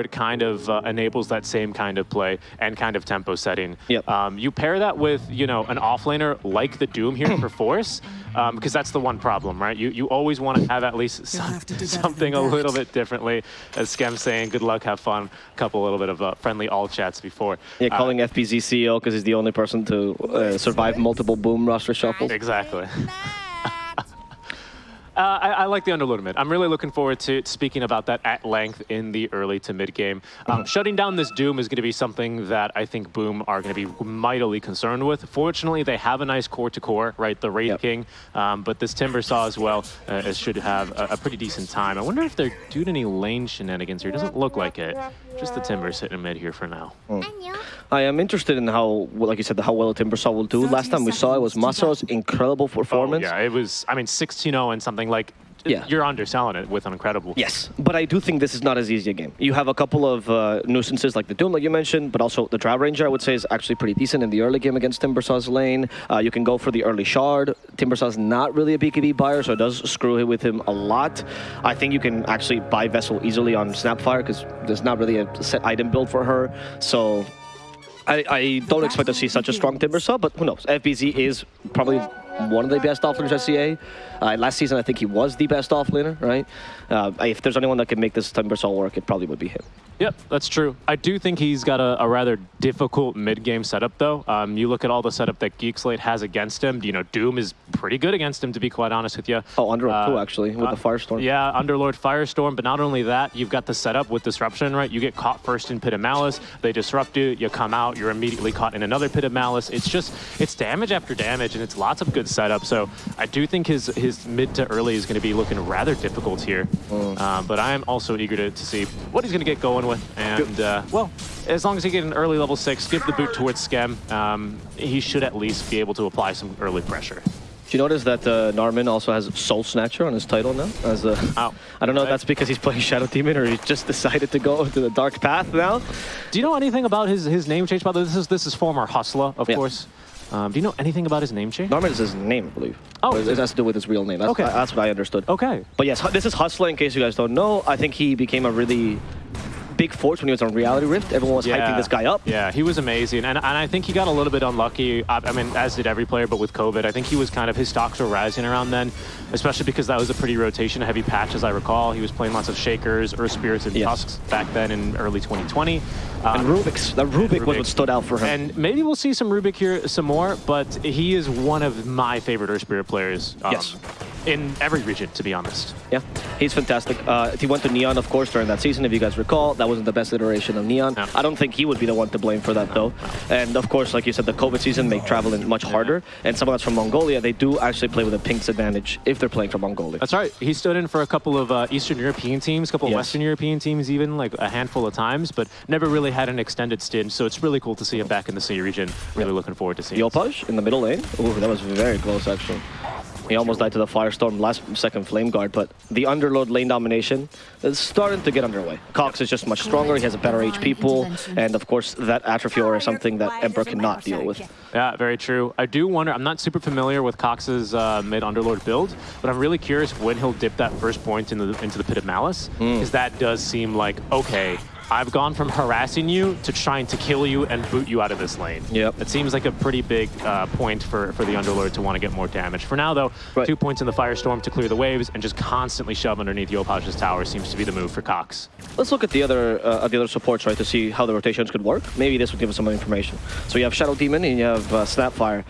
it kind of uh, enables that same kind of play and kind of tempo setting. Yep. Um, you pair that with, you know, an offlaner like the Doom here for Force, um, because that's the one problem, right? You you always want to have at least some, have to do better something a little bit differently. As Skem saying, good luck, have fun. A couple little bit of uh, friendly all chats before. Yeah, Uh, calling FBZ CEO because he's the only person to uh, survive multiple boom roster shuffles. Exactly. Uh, I, I like the Underlord mid. I'm really looking forward to speaking about that at length in the early to mid game. Um, shutting down this Doom is going to be something that I think Boom are going to be mightily concerned with. Fortunately, they have a nice core to core, right? The Wraith Yep. King, um, but this Timber Saw as well uh, should have a, a pretty decent time. I wonder if they're doing any lane shenanigans here. Doesn't look like it. Just the Timber sitting mid here for now. Hmm. I am interested in how, like you said, how well Timbersaw will do. Last time we saw it was Masaro's incredible performance. Oh, yeah, it was, I mean, 16-0 and something like, Yeah. you're underselling it with an incredible. Yes, but I do think this is not as easy a game. You have a couple of uh, nuisances like the Doom, like you mentioned, but also the Drow Ranger, I would say, is actually pretty decent in the early game against Timbersaw's lane. Uh, you can go for the early Shard. Timbersaw's not really a BKB buyer, so it does screw it with him a lot. I think you can actually buy Vessel easily on Snapfire because there's not really a set item build for her. So I, I don't expect to see such a strong Timbersaw, but who knows? FBZ is probably one of the best offlaners at CA. Uh, last season, I think he was the best offlaner, right? Uh, if there's anyone that can make this Timbersaw work, it probably would be him. Yep, that's true. I do think he's got a, a rather difficult mid-game setup, though. Um, you look at all the setup that Geekslate has against him. You know, Doom is pretty good against him, to be quite honest with you. Oh, Underlord too, Uh, actually, with uh, the Firestorm. Yeah, Underlord Firestorm, but not only that, you've got the setup with Disruption, right? You get caught first in Pit of Malice, they disrupt you, you come out, you're immediately caught in another Pit of Malice. It's just, it's damage after damage, and it's lots of good setup. So I do think his, his mid to early is going to be looking rather difficult here. Mm. Uh, but I am also eager to, to see what he's going to get going with. And, uh, well, as long as he get an early level 6, give the boot towards Skem, um, he should at least be able to apply some early pressure. Do you notice that uh, Narman also has Soul Snatcher on his title now? As a, Oh, I don't know if that's because he's playing Shadow Demon or he just decided to go to the dark path now. Do you know anything about his, his name change? By the way, this is this is former Hustler, of Yeah. course. Um, do you know anything about his name change? Narman is his name, I believe. Oh. It has to do with his real name. That's, Okay. that's what I understood. Okay. But yes, this is Hustler, in case you guys don't know. I think he became a really big force when he was on Reality Rift. Everyone was hyping this guy up. Yeah, he was amazing, and and I think he got a little bit unlucky. I, I mean, as did every player, but with COVID, I think he was kind of his stocks were rising around then, especially because that was a pretty rotation-heavy patch, as I recall. He was playing lots of Shakers, Earth Spirits, and Yes. Tusks back then in early 2020. And Um, Rubik's. That Rubik, was what stood out for him. And maybe we'll see some Rubik here some more, but he is one of my favorite Earth Spirit players. um, Yes. In every region, to be honest. yeah, he's fantastic. Uh, he went to Neon, of course, during that season. If you guys recall, that wasn't the best iteration of Neon. No. I don't think he would be the one to blame for that, though. And of course, like you said, the COVID season made traveling much harder. And someone that's from Mongolia, they do actually play with a pink's advantage if they're playing from Mongolia. That's right. He stood in for a couple of uh, Eastern European teams, a couple of Western European teams, even like a handful of times, but never really had an extended stint. So it's really cool to see him back in the C region. Really looking forward to seeing. it. Yopaj in the middle lane. Ooh, that was very close, actually. He almost died to the Firestorm last second Flame Guard, but the Underlord lane domination is starting to get underway. Cox is just much stronger, he has a better HP pool, and of course that Atrophy Aura is something that Emperor cannot deal with. Yeah, very true. I do wonder. I'm not super familiar with Cox's uh, mid Underlord build, but I'm really curious when he'll dip that first point into the into the pit of malice, Hmm. because that does seem like okay. I've gone from harassing you to trying to kill you and boot you out of this lane. Yep. It seems like a pretty big uh, point for, for the Underlord to want to get more damage. For now, though, Right. two points in the Firestorm to clear the waves and just constantly shove underneath Yopaj's tower seems to be the move for Cox. Let's look at the other uh, the other supports, right, to see how the rotations could work. Maybe this would give us some information. So you have Shadow Demon and you have uh, Snapfire.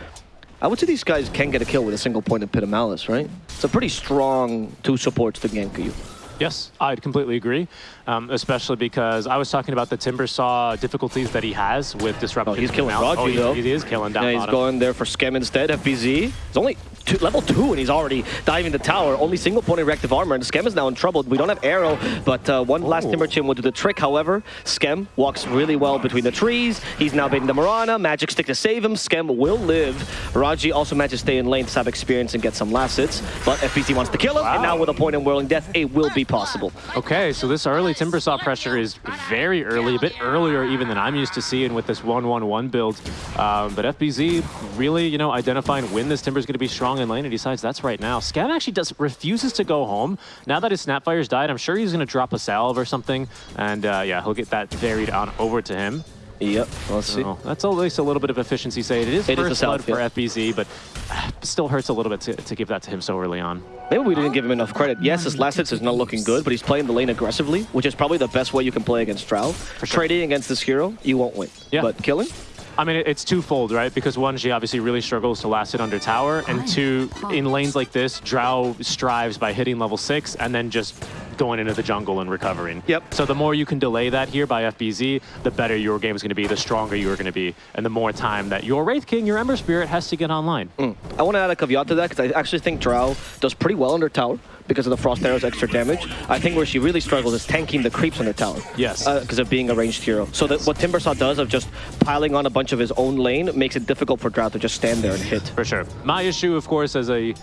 I would say these guys can get a kill with a single point of Pit of Malice, right? It's a pretty strong two supports to gank you. Yes, I'd completely agree, um, especially because I was talking about the Timber Saw difficulties that he has with disruption. Oh, he's killing Raji, oh, he, though. He is killing down Yeah, he's bottom. going there for Skem instead, FBZ. He's only two, level 2 and he's already diving the tower. Only single point in reactive armor and Skem is now in trouble. We don't have arrow, but uh, one last Oh. Timber Chain will do the trick. However, Skem walks really well between the trees. He's now baiting the Mirana. Magic Stick to save him. Skem will live. Raji also manages to stay in lane to have experience and get some last hits, but FBZ wants to kill him, and now with a point in Whirling Death, it will be possible. Okay, so this early Timbersaw pressure is very early, a bit earlier even than I'm used to seeing with this 1-1-1 build. Um, but FBZ really, you know, identifying when this Timber's going to be strong in lane and decides that's right now. Skem actually does refuses to go home. Now that his Snapfire's died, I'm sure he's going to drop a salve or something. And uh, yeah, he'll get that varied on over to him. Yep, let's see. So that's at least a little bit of efficiency save. It is It is first a blood for. FBZ, but uh, still hurts a little bit to, to give that to him so early on. Maybe we didn't give him enough credit. Yes, his last hits is not looking good, but he's playing the lane aggressively, which is probably the best way you can play against Drow. sure. Trading against this hero, you won't win. Yeah. But killing? I mean, it's twofold, right? Because one, she obviously really struggles to last it under tower, and two, in lanes like this, Drow strives by hitting level six and then just going into the jungle and recovering. Yep. So the more you can delay that here by FBZ, the better your game is going to be, the stronger you're going to be, and the more time that your Wraith King, your Ember Spirit, has to get online. Mm. I want to add a caveat to that because I actually think Drow does pretty well under tower because of the Frost Arrow's extra damage. I think where she really struggles is tanking the creeps under tower. Yes. Because of being a ranged hero. So that what Timbersaw does of just piling on a bunch of his own lane makes it difficult for Drow to just stand there and hit. For sure. My issue, of course, as a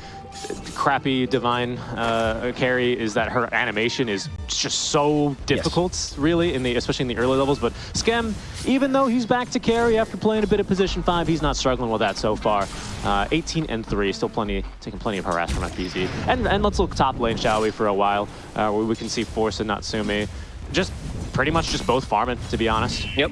crappy divine uh, carry is that her animation is just so difficult, really, in the especially in the early levels. But Skem, even though he's back to carry after playing a bit of position five, he's not struggling with that so far. Uh, 18 and three, still plenty, taking plenty of harass from FBZ. And and let's look top lane, shall we, for a while, uh, where we can see Force and Natsumi, just pretty much just both farming, to be honest. Yep.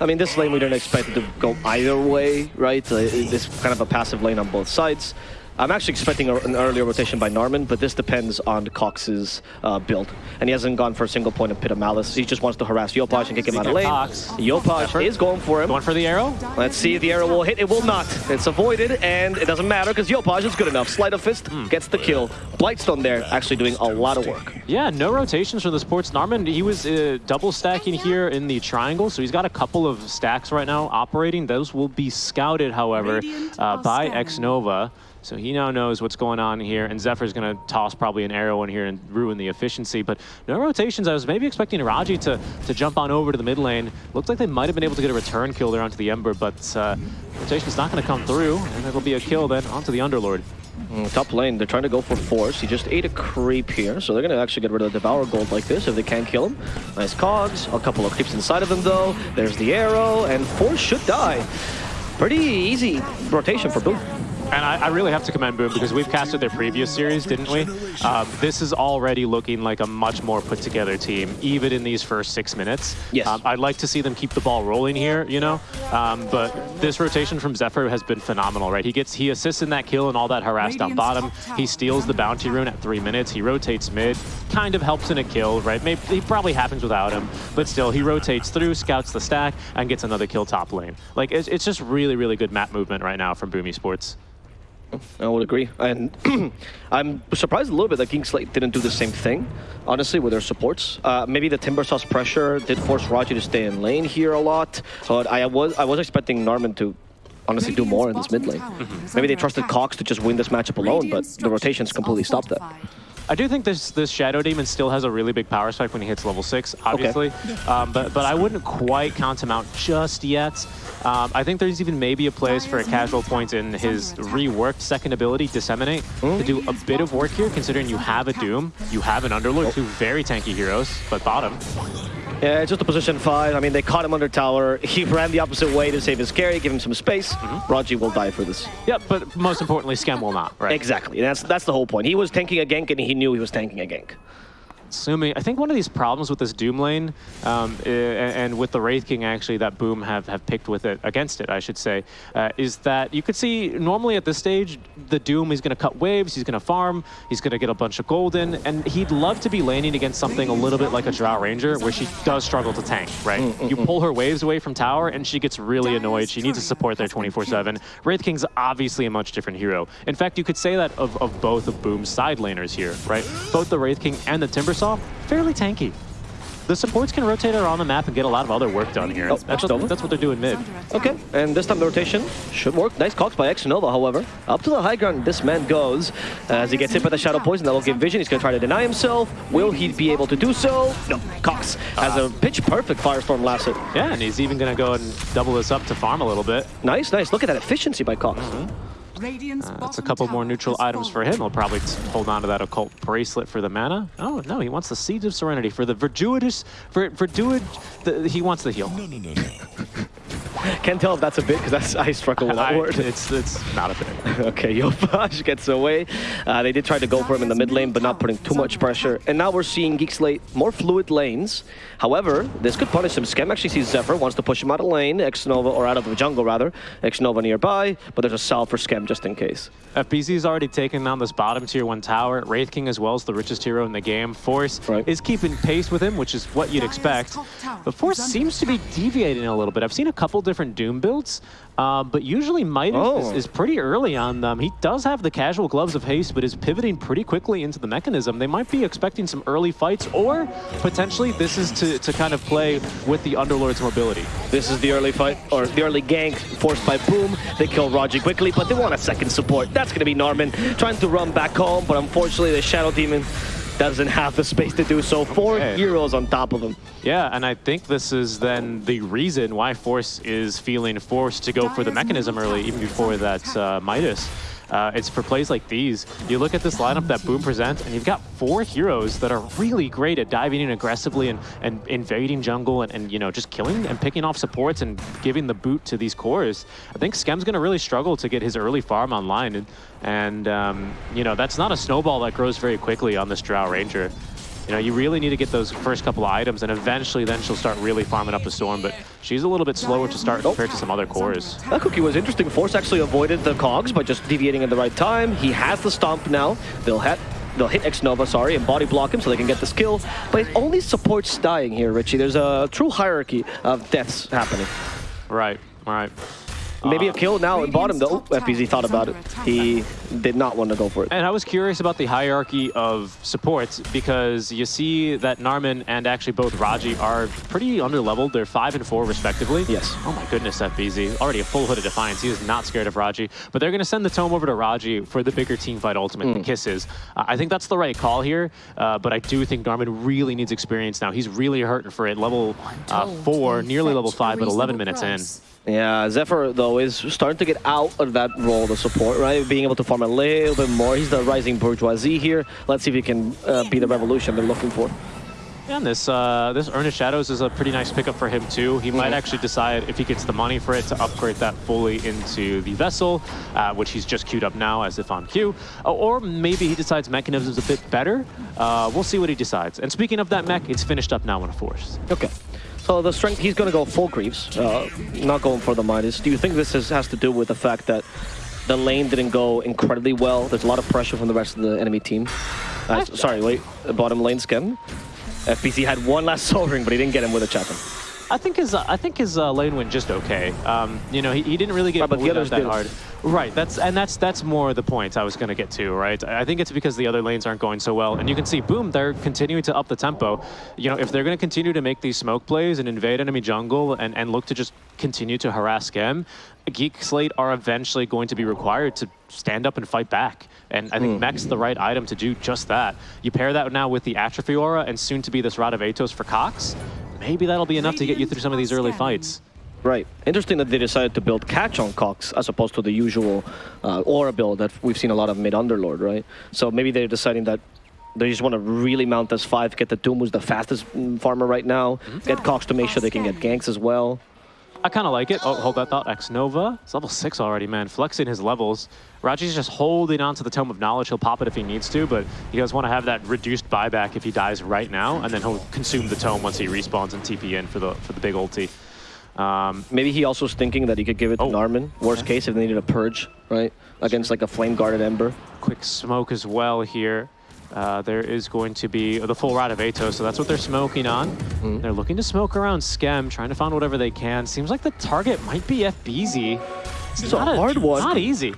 I mean, this lane we don't expect it to go either way, right? Uh, this kind of a passive lane on both sides. I'm actually expecting a, an earlier rotation by Narman, but this depends on Cox's uh, build. And he hasn't gone for a single point of Pit of Malice. He just wants to harass Yopaj and kick him out of lane. Cox. Yopaj Effort. is going for him. Going for the arrow? Let's see if the arrow will hit. It will not. It's avoided, and it doesn't matter because Yopaj is good enough. Sleight of Fist gets the kill. Blightstone there actually doing a lot of work. Yeah, no rotations for the sports. Narman, he was uh, double stacking here in the triangle, so he's got a couple of stacks right now operating. Those will be scouted, however, uh, by scanning. X-Nova. So he now knows what's going on here, and Zephyr's going to toss probably an arrow in here and ruin the efficiency. But no rotations. I was maybe expecting Raji to, to jump on over to the mid lane. Looked like they might have been able to get a return kill there onto the Ember, but uh, rotation's not going to come through, and it'll be a kill then onto the Underlord. Mm, top lane, they're trying to go for force. He just ate a creep here, so they're going to actually get rid of the Devour Gold like this if they can't kill him. Nice cogs, a couple of creeps inside of him though. There's the arrow, and force should die. Pretty easy rotation for Boom. And I, I really have to commend Boom because we've casted their previous series, didn't we? Um, this is already looking like a much more put together team, even in these first six minutes. Yes. Um, I'd like to see them keep the ball rolling here, you know? Um, but this rotation from Zephyr has been phenomenal, right? He gets, he assists in that kill and all that harassed down bottom. He steals the bounty rune at three minutes. He rotates mid, kind of helps in a kill, right? Maybe he probably happens without him, but still, he rotates through, scouts the stack, and gets another kill top lane. Like, it's, it's just really, really good map movement right now from Boom Esports. I would agree. And I'm surprised a little bit that Geek Slate didn't do the same thing, honestly, with their supports. Uh, maybe the Timbersaw's pressure did force Raji to stay in lane here a lot. But I was I was expecting Narman to honestly do more in this mid lane. Maybe they trusted Cox to just win this matchup alone, but the rotations completely stopped that. I do think this this Shadow Demon still has a really big power spike when he hits level six, obviously. Um, but but I wouldn't quite count him out just yet. Um, I think there's even maybe a place for a casual point in his reworked second ability, Disseminate, to do a bit of work here, considering you have a Doom, you have an Underlord, two very tanky heroes, but bottom. Yeah, it's just a position five. I mean, they caught him under tower. He ran the opposite way to save his carry, give him some space. Mm-hmm. Raji will die for this. Yep, but most importantly, Skem will not, right? Exactly. That's that's the whole point. He was tanking a gank, and he knew he was tanking a gank. Sumi, I think one of these problems with this Doom lane, um, and with the Wraith King actually that Boom have, have picked with it against it, I should say, uh, is that you could see normally at this stage, the Doom is going to cut waves, he's going to farm, he's going to get a bunch of golden, and he'd love to be laning against something a little bit like a Drow Ranger, where she does struggle to tank, right? You pull her waves away from tower, and she gets really annoyed. She needs to support there 24-7. Wraith King's obviously a much different hero. In fact, you could say that of, of both of Boom's side laners here, right? Both the Wraith King and the Fairly tanky. The supports can rotate around the map and get a lot of other work done here. Oh, that's, what, that's what they're doing mid. Okay, and this time the rotation should work. Nice cogs by Xnova, however. Up to the high ground this man goes. As he gets hit by the Shadow Poison, that will give vision. He's going to try to deny himself. Will he be able to do so? No, Cox has a uh, pitch-perfect Firestorm last hit. Yeah, and he's even going to go and double this up to farm a little bit. Nice, nice. Look at that efficiency by Cox. Radiant's Uh, that's a couple more neutral items for him. He'll probably hold on to that occult bracelet for the mana. Oh no, he wants the Seeds of Serenity for the Verduidus. For Verduid, the, he wants the heal. Can't tell if that's a bit because that's I struggle with that I- word. it's it's not a bit. okay, Yopaj gets away. Uh, they did try to go for him in the mid lane, but not putting too much pressure. And now we're seeing Geek Slate more fluid lanes. However, this could punish him. Skem actually sees Zephyr, wants to push him out of lane, X-Nova, or out of the jungle rather. X-Nova nearby, but there's a salve for Skem just in case. FBZ's already taken down this bottom tier one tower. Wraith King as well as the richest hero in the game. Force Right. is keeping pace with him, which is what you'd expect. But Force seems to be deviating a little bit. I've seen a couple different Doom builds, uh, but usually Midas Oh. is, is pretty early on them. He does have the casual gloves of haste, but is pivoting pretty quickly into the mechanism. They might be expecting some early fights, or potentially this is to, to kind of play with the Underlord's mobility. This is the early fight, or the early gank forced by Boom. They kill Raji quickly, but they want a second support. That's going to be Narman trying to run back home, but unfortunately the Shadow Demon doesn't have the space to do so. Four Okay. heroes on top of him. Yeah, and I think this is then the reason why Force is feeling forced to go for the mechanism early, even before that uh, Midas. Uh, it's for plays like these. You look at this lineup that Boom presents, and you've got four heroes that are really great at diving in aggressively and, and invading jungle and, and you know just killing and picking off supports and giving the boot to these cores. I think Skem's going to really struggle to get his early farm online, and, and um, you know that's not a snowball that grows very quickly on this Drow Ranger. You know, you really need to get those first couple of items, and eventually then she'll start really farming up the storm. But she's a little bit slower to start compared to some other cores. That cookie was interesting. Force actually avoided the cogs by just deviating at the right time. He has the stomp now. They'll hit. They'll hit X-Nova, sorry, and body block him so they can get the skill. But it only supports dying here, Richie. There's a true hierarchy of deaths happening. Right, right. Maybe a kill now at bottom, though. Radiant's top FBZ thought about it. He did not want to go for it. And I was curious about the hierarchy of supports because you see that Narman and actually both Raji are pretty underleveled. They're five and four respectively. Yes. Oh my goodness, FBZ. Already a full hood of Defiance. He is not scared of Raji. But they're going to send the tome over to Raji for the bigger team fight ultimate, the kisses. Uh, I think that's the right call here. Uh, but I do think Narman really needs experience now. He's really hurting for it. Level uh, four, nearly level five, but 11 minutes price. in. Yeah, Zephyr, though, is starting to get out of that role of support, right? Being able to farm a little bit more. He's the rising bourgeoisie here. Let's see if he can uh, be the revolution they're looking for. Yeah, and this uh, this Earnest Shadows is a pretty nice pickup for him too. He might actually decide if he gets the money for it to upgrade that fully into the vessel, uh, which he's just queued up now as if on queue. Uh, or maybe he decides Mechanism's is a bit better. Uh, we'll see what he decides. And speaking of that mech, it's finished up now in a force. Okay. So the strength, he's going to go full Greaves, uh, not going for the Midas. Do you think this is, has to do with the fact that the lane didn't go incredibly well? There's a lot of pressure from the rest of the enemy team. Uh, sorry, wait, bottom lane skin. FBZ had one last Soul Ring, but he didn't get him with a Chatham. I think his I think his uh, lane went just okay. Um, you know, he, he didn't really get but the bullied others that did. hard. Right. That's and that's that's more the point I was going to get to. Right. I think it's because the other lanes aren't going so well, and you can see, boom, they're continuing to up the tempo. You know, if they're going to continue to make these smoke plays and invade enemy jungle and and look to just continue to harass Skem, Geek Slate are eventually going to be required to stand up and fight back. And I think Mech's the right item to do just that. You pair that now with the Atrophy Aura and soon to be this Rod of Atos for Cox. Maybe that'll be enough to get you through some of these early fights. Right. Interesting that they decided to build catch on Cox as opposed to the usual uh, aura build that we've seen a lot of mid Underlord, right? So maybe they're deciding that they just want to really mount this five, get the Doom, who's the fastest mm, farmer right now, get Cox to make sure they can get ganks as well. I kind of like it. Oh, hold that thought. X Nova. It's level six already, man. Flexing his levels. Raji's just holding on to the Tome of Knowledge. He'll pop it if he needs to, but he does want to have that reduced buyback if he dies right now, and then he'll consume the Tome once he respawns and TP in for the for the big ulti. Um, Maybe he also was thinking that he could give it to Oh. Narman. Worst case, if they needed a purge, right? Against like a flame guarded Ember. quick smoke as well here. Uh, there is going to be the full rod of Atos, so that's what they're smoking on. They're looking to smoke around Skem, trying to find whatever they can. Seems like the target might be FBZ. It's a hard one. Not easy.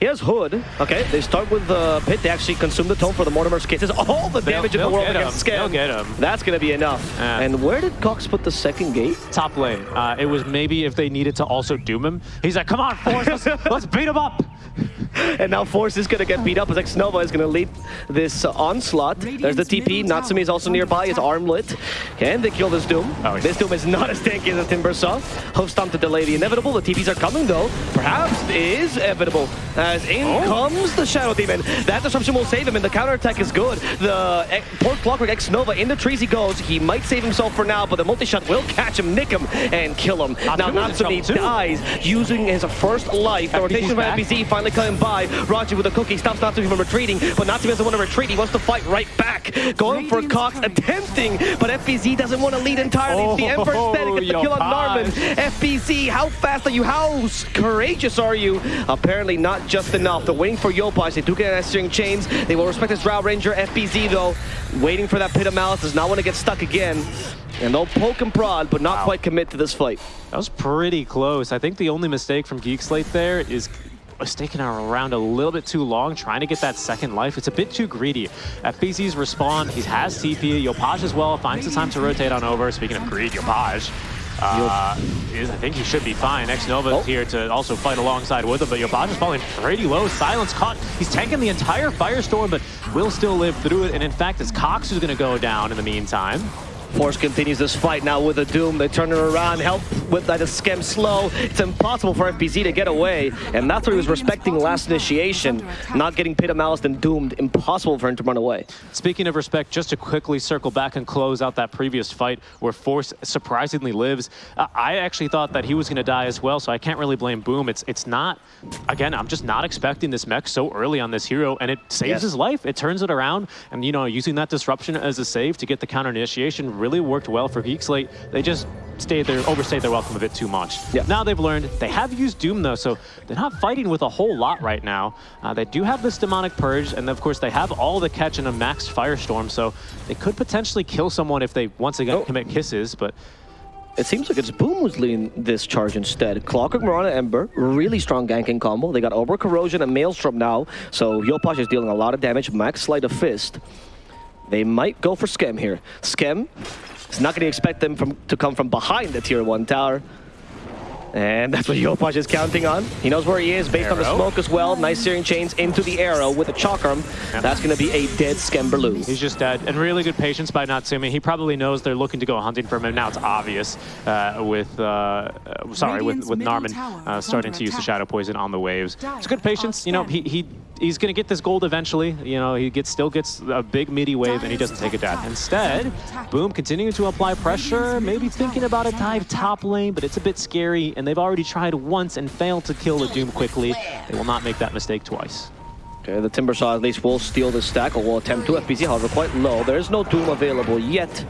He has Hood. Okay, they start with the Pit. They actually consume the Tome for the Mortimer's kisses. All the They'll- damage in the world get against Skem. They'll get him. That's going to be enough. Yeah. And where did Cox put the second gate? Top lane. Uh, it was maybe if they needed to also doom him. He's like, come on, Force, let's, let's beat him up. and now Force is going to get beat up as Xnova is going to lead this uh, onslaught. There's the TP. Natsumi is also nearby. His arm lit. Can they kill this Doom? Oh. This Doom is not as tanky as the Timbersaw. Hoof stomp to delay the inevitable. The TPs are coming though. Perhaps is inevitable. As in Oh. comes the Shadow Demon. That disruption will save him and the counterattack is good. The eh, poor Clockwork X-Nova in the trees he goes. He might save himself for now, but the multi-shot will catch him, nick him, and kill him. now Natsumi's in Natsumi dies using his first life. The FBZ's rotation from back. FBZ finally coming by. Raji with a cookie stops Natsumi from retreating, but Natsumi doesn't want to retreat. He wants to fight right back. Going for Cox, attempting, but FBZ doesn't want to lead entirely. It's the Emperor instead Oh, gets the kill on Yopaj. Narman. FBZ, how fast are you? How courageous are you? Apparently not just enough. They're waiting for Yopaj. They do get an string chains. They will respect this Drow Ranger. FBZ though, waiting for that Pit of Malice, does not want to get stuck again. And they'll poke and prod, but not Wow. quite commit to this fight. That was pretty close. I think the only mistake from Geek Slate there is sticking around a little bit too long, trying to get that second life. It's a bit too greedy. FBZ's respawn, he has TP. Yopaj as well finds the time to rotate on over. Speaking of greed, Yopaj. Uh, is, I think he should be fine. X-Nova Oh. is here to also fight alongside with him, but Yopaj is falling pretty low. Silence caught. He's tanking the entire Firestorm, but will still live through it. And in fact, it's Cox who's going to go down in the meantime. Force continues this fight now with a Doom. They turn it around, help with that a Skem slow. It's impossible for FBZ to get away, and that's what he was respecting last initiation. Not getting Pit of Malice and doomed, impossible for him to run away. Speaking of respect, just to quickly circle back and close out that previous fight where Force surprisingly lives, I actually thought that he was going to die as well, so I can't really blame Boom. It's it's not, again, I'm just not expecting this mech so early on this hero, and it saves Yes. his life. It turns it around, and you know, using that disruption as a save to get the counter initiation really worked well for Geek Slate. They just stayed there, overstayed their welcome a bit too much. Yeah. Now they've learned. They have used Doom though, so they're not fighting with a whole lot right now. Uh, they do have this demonic purge, and of course they have all the catch in a maxed firestorm, so they could potentially kill someone if they once again Oh. commit kisses. But It seems like it's Boom who's leading this charge instead. Clockwork Mirana Ember, really strong ganking combo. They got Over Corrosion and Maelstrom now, so Yopaj is dealing a lot of damage. Max Sleight of Fist. They might go for Skem here. Skem is not going to expect them from, to come from behind the tier 1 tower. And that's what Yopaj is counting on. He knows where he is based on the smoke as well. Nice searing chains into the arrow with a chalk arm. Yep. That's going to be a dead Skemberloo. he's just dead. And really good patience by Natsumi. He probably knows they're looking to go hunting for him, now it's obvious uh, with, uh, uh, sorry, with, Radiant's with middle Narman uh, starting to use the. Shadow Poison on the waves. Dire It's good patience. You know, he, he he's going to get this gold eventually. You know, he gets still gets a big meaty wave, and he doesn't take a death. Instead, Boom continuing to apply pressure, maybe thinking about a dive top lane, but it's a bit scary, and they've already tried once and failed to kill the Doom quickly. They will not make that mistake twice. Okay, the Timbersaw at least will steal the stack, or will attempt to. FBZ, however, quite low. There is no Doom available yet.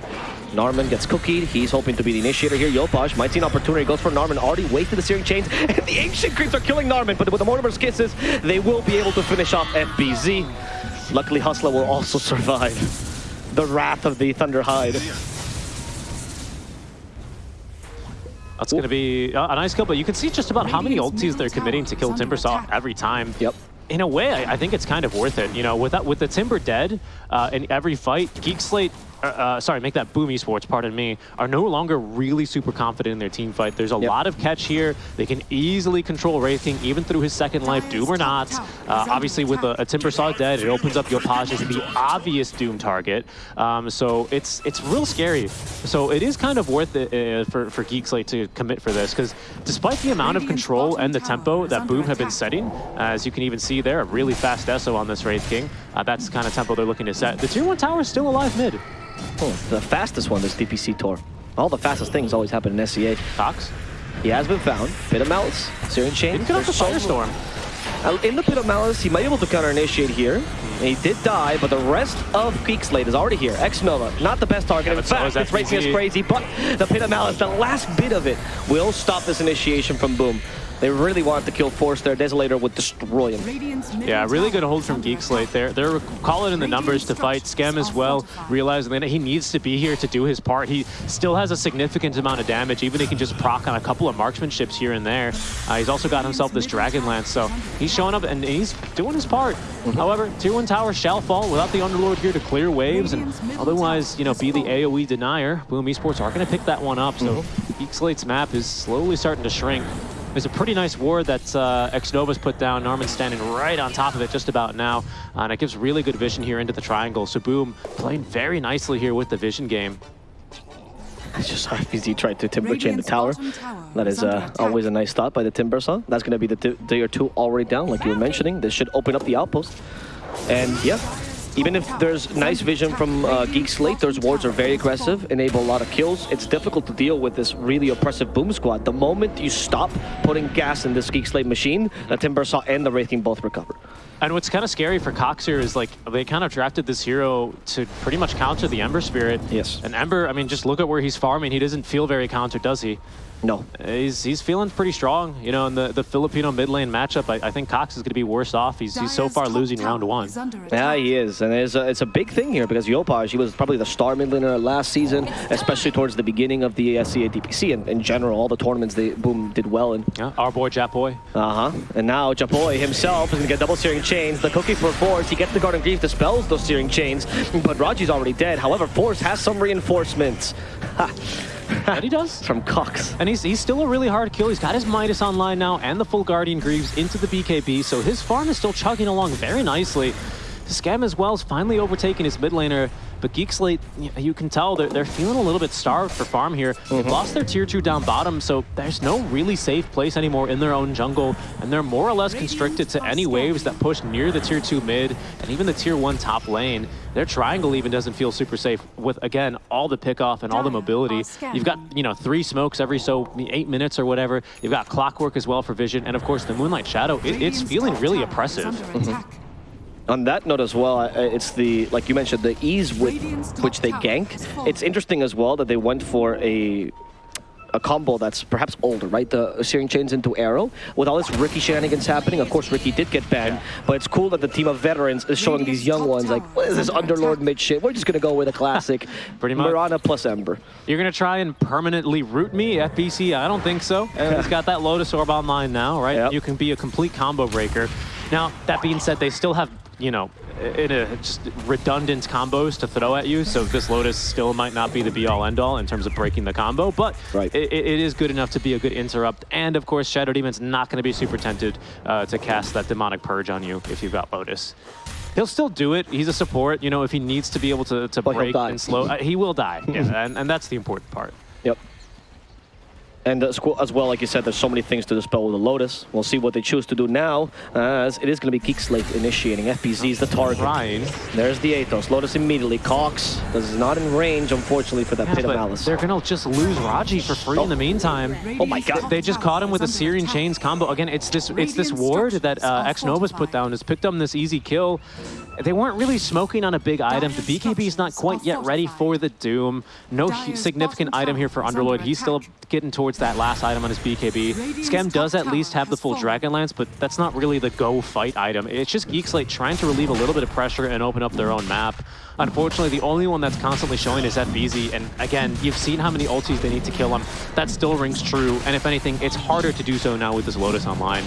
Narman gets cookied. He's hoping to be the initiator here. Yopaj might see an opportunity. Goes for Narman. Already wasted the Searing Chains. And the Ancient Creeps are killing Narman. But with the Mortimer's Kisses, they will be able to finish off FBZ. Luckily, Hustler will also survive the wrath of the Thunderhide. That's going to be a nice kill, but you can see just about how many ultis they're committing to kill Timbersaw every time. Yep. In a way, I, I think it's kind of worth it. You know, with that, with the Timber dead uh, in every fight, Geek Slate, uh, uh, sorry, make that Boom Esports, pardon me, are no longer really super confident in their team fight. There's a Yep. lot of catch here. They can easily control Wraith King even through his second life, Doom or not. Uh, obviously, with a, a Timbersaw dead, it opens up Yopaj as the obvious Doom target. Um, so it's it's real scary. So it is kind of worth it uh, for, for Geek Slate to commit for this, because despite the amount of control and the tempo that Boom have been setting, as you can even see there, a really fast Esso on this Wraith King. Uh, that's the kind of tempo they're looking to set. The tier 1 tower is still alive mid. Oh, the fastest one this DPC tour. All the fastest things always happen in SEA. Cox. He has been found. Pit of Malice. Searing Chains. Didn't get off the Firestorm. Uh, In the Pit of Malice, he might be able to counter-initiate here. He did die, but the rest of Geek Slate is already here. X-Nova, not the best target. Yeah, In fact, it's racing us crazy, but the Pit of Malice, the last bit of it, will stop this initiation from Boom. They really wanted to kill Force there. Desolator would destroy him. Yeah, really good hold from under Geek Slate there. They're calling in the numbers to fight Skem as well, realizing that he needs to be here to do his part. He still has a significant amount of damage, even if he can just proc on a couple of marksmanships here and there. Uh, he's also got himself this Dragon Lance, so he's showing up and he's doing his part. However, Tier 1 Tower shall fall without the Underlord here to clear waves, and otherwise, you know, be the AoE denier. Boom Esports are going to pick that one up, so Geek Slate's map is slowly starting to shrink. There's a pretty nice ward that uh, Xnova's put down. Narman standing right on top of it just about now. Uh, and it gives really good vision here into the triangle. So Boom playing very nicely here with the vision game. It's just how easy tried to Timber Chain the tower. That is uh, always a nice thought by the Timbersaw. That's going to be the tier 2 already down, like you were mentioning. This should open up the outpost. And yeah, even if there's nice vision from uh, Geek Slate, those wards are very aggressive, enable a lot of kills. It's difficult to deal with this really oppressive Boom Squad. The moment you stop putting gas in this Geek Slate machine, the Timbersaw and the Wraith King both recover. And what's kind of scary for Cox here is like they kind of drafted this hero to pretty much counter the Ember Spirit. Yes. And Ember, I mean, just look at where he's farming. He doesn't feel very counter, does he? No. He's he's feeling pretty strong. You know, in the, the Filipino mid lane matchup, I, I think Cox is going to be worse off. He's, he's so far losing round one. Yeah, he is. And it's a, it's a big thing here because Yopaj, he was probably the star mid laner last season, especially towards the beginning of the SEA DPC. And in general, all the tournaments they Boom did well in. Yeah, our boy Japoy. Uh-huh. And now Japoy himself is going to get double searing chains. The cookie for Force, he gets the Guardian Greaves, dispels those searing chains, but Raji's already dead. However, Force has some reinforcements. that he does. From Cox. And he's, he's still a really hard kill. He's got his Midas online now and the full Guardian Greaves into the BKB, so his farm is still chugging along very nicely. Skem as well is finally overtaking his mid laner, but Geek Slate, you can tell they're, they're feeling a little bit starved for farm here. Mm -hmm. They've lost their tier 2 down bottom, so there's no really safe place anymore in their own jungle, and they're more or less constricted to any waves that push near the tier 2 mid and even the tier 1 top lane. Their triangle even doesn't feel super safe with, again, all the pickoff and all the mobility. You've got, you know, three smokes every so eight minutes or whatever. You've got clockwork as well for vision, and of course the Moonlight Shadow, it, it's feeling really oppressive. On that note as well, uh, it's the, like you mentioned, the ease with which they gank. It's interesting as well that they went for a a combo that's perhaps older, right? The Searing Chains into Arrow. With all this Ricky shenanigans happening, of course Ricky did get banned, yeah. but it's cool that the team of veterans is showing these young ones like, what is this Underlord mid shit? We're just going to go with a classic Pretty much. Mirana plus Ember. You're going to try and permanently root me, FBZ? I don't think so. He's got that Lotus Orb online now, right? Yep. You can be a complete combo breaker. Now, that being said, they still have you know, in a just redundant combos to throw at you. So this Lotus still might not be the be-all, end-all in terms of breaking the combo, but right. it, it is good enough to be a good interrupt. And of course, Shadow Demon's not going to be super tempted uh, to cast that Demonic Purge on you if you've got Lotus. He'll still do it. He's a support. You know, if he needs to be able to, to break and slow, uh, he will die. yeah, and, and that's the important part. Yep. And as well, like you said, there's so many things to dispel with the Lotus. We'll see what they choose to do now, as it is going to be Geek Slate initiating. FBZ is the target. Ryan. There's the Atos. Lotus immediately. Cox is not in range, unfortunately, for that yeah, Pit of Malice. They're going to just lose Raji for free oh. in the meantime. Oh my god. They just caught him with a Searing Chains combo. Again, it's this it's this ward that uh, Xnova's put down. Has picked up this easy kill. They weren't really smoking on a big item. The BKB is not quite yet ready for the Doom. No significant item here for Underlord. He's still getting towards that last item on his BKB. Scam does at least have the full Dragon Lance, but that's not really the go fight item. It's just Geek Slate trying to relieve a little bit of pressure and open up their own map. Unfortunately, the only one that's constantly showing is FBZ, and again, you've seen how many ultis they need to kill him. That still rings true, and if anything, it's harder to do so now with this Lotus online.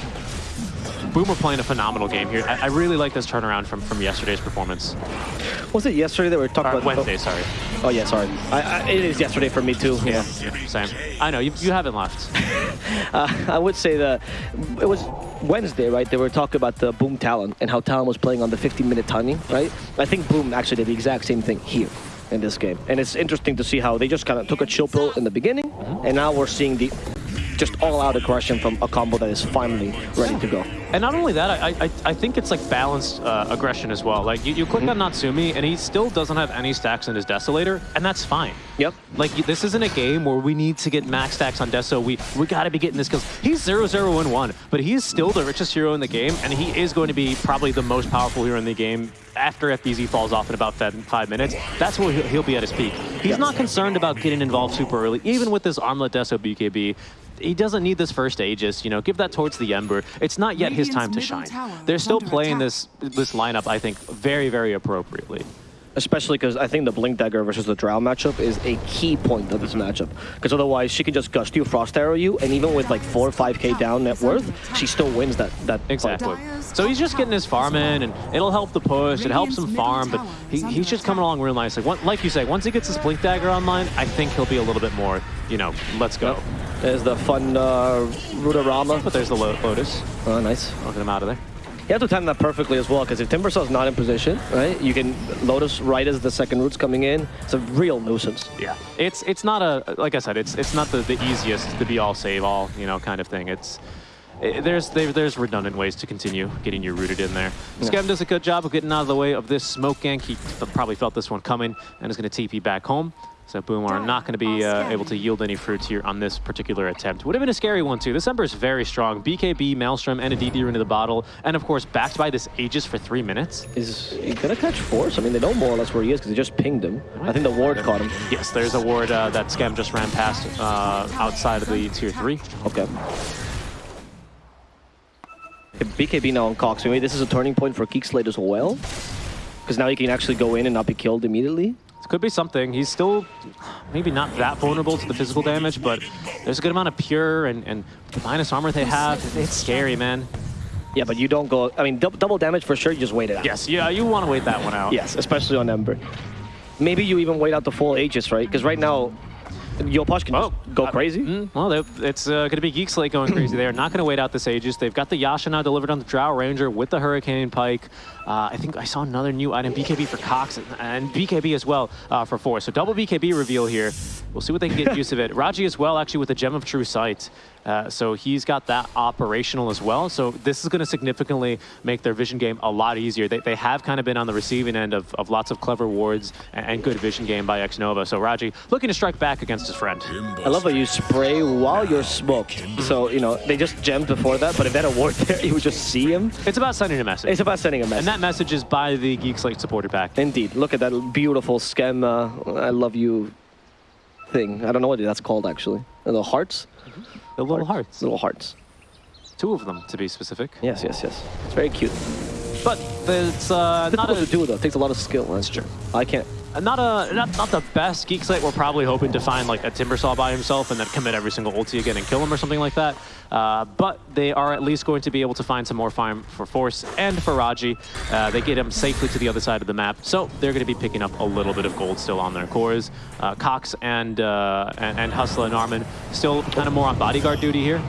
Boomer playing a phenomenal game here. I, I, really like this turnaround from, from yesterday's performance. Was it yesterday that we were talking uh, about? Wednesday, sorry. Oh, yeah, sorry. I, I, it is yesterday for me, too. Yeah, yeah same. I know, you, you haven't left. uh, I would say that it was Wednesday, right? They were talking about the Boom Talon and how Talon was playing on the 15-minute timing, right? I think Boom actually did the exact same thing here in this game. And it's interesting to see how they just kind of took a chill pill in the beginning, and now we're seeing the just all-out aggression from a combo that is finally ready to go. And not only that, I I, I think it's like balanced uh, aggression as well. Like you, you click mm -hmm. on Natsumi and he still doesn't have any stacks in his Desolator, and that's fine. Yep. Like this isn't a game where we need to get max stacks on Deso. We we got to be getting this kills. He's 0 0 1 1, but he is still the richest hero in the game, and he is going to be probably the most powerful hero in the game after FBZ falls off in about five minutes. That's where he'll be at his peak. He's not concerned about getting involved super early, even with this Armlet Deso BKB he doesn't need this first Aegis, you know, give that towards the Ember. It's not yet his time to shine. They're still playing this this lineup, I think, very, very appropriately. Especially because I think the Blink Dagger versus the Drow matchup is a key point of this mm-hmm. matchup. Because otherwise, she can just Gust you, Frost Arrow you, and even with like 4 or 5k down net worth, she still wins that, that Exactly. Fight. So he's just getting his farm in, and it'll help the push, it helps him farm, but he, he's just coming along real nicely. Like, like you say, once he gets his Blink Dagger online, I think he'll be a little bit more, you know, let's go. Yep. There's the fun uh, Rudorama. But there's the Lo- Lotus. Oh, nice. Get him out of there. You have to time that perfectly as well, because if Timbersaw's not in position, right, you can Lotus right as the second root's coming in. It's a real nuisance. Yeah, it's it's not a like I said, it's it's not the, the easiest to be all save all you know kind of thing. It's it, there's there, there's redundant ways to continue getting you rooted in there. Yeah. Skem does a good job of getting out of the way of this smoke gank. He probably felt this one coming and is going to TP back home. So Boom are not going to be uh, able to yield any fruits here on this particular attempt. Would have been a scary one too. This Ember is very strong. BKB, Maelstrom, and a DD into the bottle, and of course backed by this Aegis for three minutes. Is he gonna catch Force? I mean, they know more or less where he is because they just pinged him. I think the ward caught him. Yes, there's a ward uh, that Skem just ran past uh, outside of the tier three. Okay. BKB now on Cox. Maybe this is a turning point for Geekslate as well. Because now he can actually go in and not be killed immediately. This could be something. He's still maybe not that vulnerable to the physical damage, but there's a good amount of pure and, and the minus armor they have. It's scary, man. Yeah, but you don't go... I mean, dou double damage for sure, you just wait it out. Yes, yeah, you want to wait that one out. Yes, especially on Ember. Maybe you even wait out the full Aegis, right? Because right now, Yopaj can Oh, just go crazy. mm, well, it's uh, going to be Geek Slate going crazy. They are not going to wait out this Aegis. They've got the Yasha now delivered on the Drow Ranger with the Hurricane Pike. Uh, I think I saw another new item, BKB for Cox, and, and BKB as well uh, for Four. So double BKB reveal here. We'll see what they can get use of it. Raji as well, actually, with the Gem of True Sight. Uh, so he's got that operational as well. So this is going to significantly make their vision game a lot easier. They, they have kind of been on the receiving end of, of lots of clever wards and, and good vision game by Xnova. So Raji looking to strike back against his friend. I love how you spray while you're smoked. So, you know, they just gemmed before that, but if they had a ward there, you would just see him. It's about sending a message. It's about sending a message. and that message is by the Geek Slate supporter pack. Indeed. Look at that beautiful scam, uh, I love you thing. I don't know what that's called, actually. The hearts? The little hearts. Little hearts. Two of them, to be specific. Yes, yes, yes. It's very cute. But it's uh, it's not Difficult to a, do, though. It takes a lot of skill. That's true. I can't. Not a not, not the best Geek Slate. We're probably hoping to find like a Timbersaw by himself and then commit every single ulti again and kill him or something like that. Uh, but they are at least going to be able to find some more farm for Force and for Raji. Uh, they get him safely to the other side of the map, so they're going to be picking up a little bit of gold still on their cores. Uh, Cox and, uh, and and Hustler and Armin still kind of more on bodyguard duty here.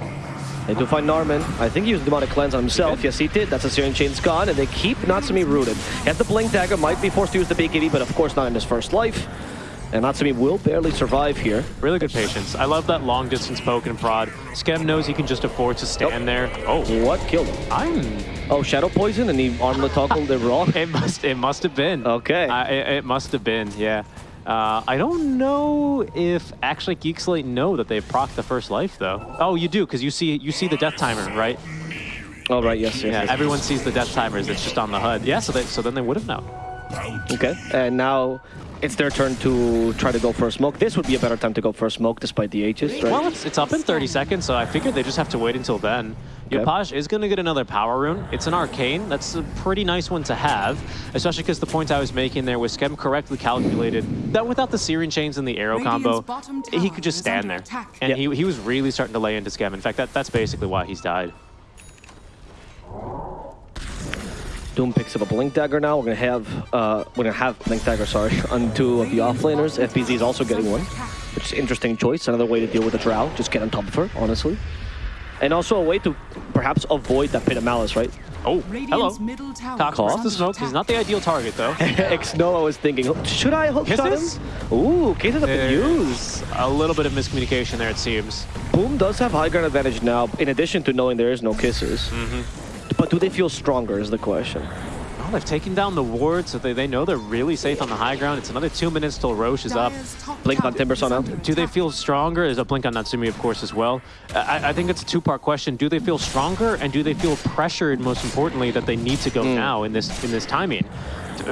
They do find Narman. I think he used Demonic Cleanse on himself. Yes, he did. That's a Searing Chain's gone, and they keep Natsumi rooted. He has the Blink Dagger, might be forced to use the BKB, but of course not in his first life. And Natsumi will barely survive here. Really good patience. I love that long distance poke and prod. Skem knows he can just afford to stand there. Oh, What killed him? I'm. Oh, Shadow Poison, and he armlet toggled it wrong. It must. It must have been. Okay. I, it, it must have been. Yeah. Uh, I don't know if actually Geek Slate know that they've proc the first life though. Oh, you do because you see you see the death timer, right? Oh, right, yes, yes. Yeah. yes. Everyone sees the death timers. It's just on the HUD. Yeah. So they, so then they would have known. Okay, and now it's their turn to try to go for a smoke. This would be a better time to go for a smoke despite the Aegis, right? Well, it's, it's up in 30 seconds, so I figured they just have to wait until then. Okay. Yopaj is going to get another power rune. It's an arcane. That's a pretty nice one to have, especially because the point I was making there was Skem correctly calculated that without the Searing chains and the arrow combo, Radiant's bottom he could just stand there. attack. And Yeah. he, he was really starting to lay into Skem. In fact, that, that's basically why he's died. Doom picks up a Blink Dagger now. We're gonna have uh, we're gonna have Blink Dagger, sorry, on two of the offlaners. FBZ is also getting one, which is an interesting choice. Another way to deal with the Drow. Just get on top of her, honestly. And also a way to perhaps avoid that Pit of Malice, right? Oh, hello. Radiant's middle tower Cox is wants under the smoke. He's not the ideal target, though. X Nova was thinking, "Oh, should I hook shot him? Kisses? Ooh, cases have been used. A little bit of miscommunication there, it seems. Boom does have high ground advantage now, in addition to knowing there is no kisses. Mm-hmm. But do they feel stronger is the question. Well, they've taken down the ward, so they, they know they're really safe on the high ground. It's another two minutes till Rosh is up. Blink on tower Timbersaw is now. Do they feel stronger? There's a blink on Natsumi, of course, as well. I, I think it's a two-part question. Do they feel stronger, and do they feel pressured, most importantly, that they need to go hmm. now in this in this timing?